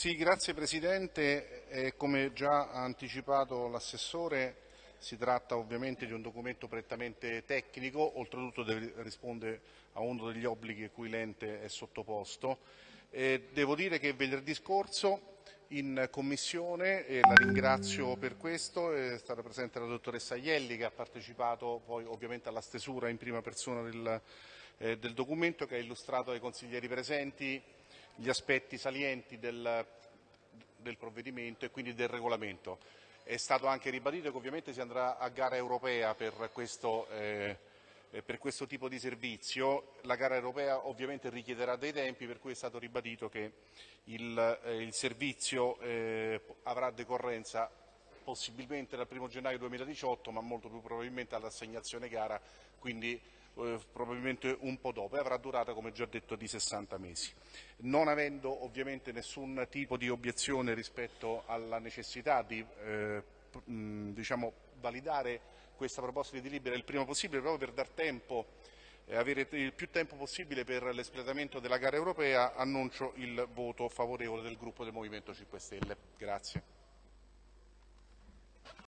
Sì, grazie Presidente. Eh, come già ha anticipato l'assessore, si tratta ovviamente di un documento prettamente tecnico, oltretutto risponde a uno degli obblighi a cui l'ente è sottoposto. Eh, devo dire che venerdì scorso in Commissione, e la ringrazio per questo, è stata presente la dottoressa Ielli che ha partecipato poi ovviamente alla stesura in prima persona del, eh, del documento che ha illustrato ai consiglieri presenti gli aspetti salienti del, del provvedimento e quindi del regolamento. È stato anche ribadito che ovviamente si andrà a gara europea per questo, eh, per questo tipo di servizio. La gara europea ovviamente richiederà dei tempi, per cui è stato ribadito che il, eh, il servizio eh, avrà decorrenza possibilmente dal 1 gennaio 2018, ma molto più probabilmente all'assegnazione gara, quindi eh, probabilmente un po' dopo e avrà durata, come già detto, di 60 mesi. Non avendo ovviamente nessun tipo di obiezione rispetto alla necessità di eh, diciamo, validare questa proposta di delibera il prima possibile proprio per dar tempo e avere il più tempo possibile per l'espletamento della gara europea, annuncio il voto favorevole del gruppo del Movimento 5 Stelle. Grazie.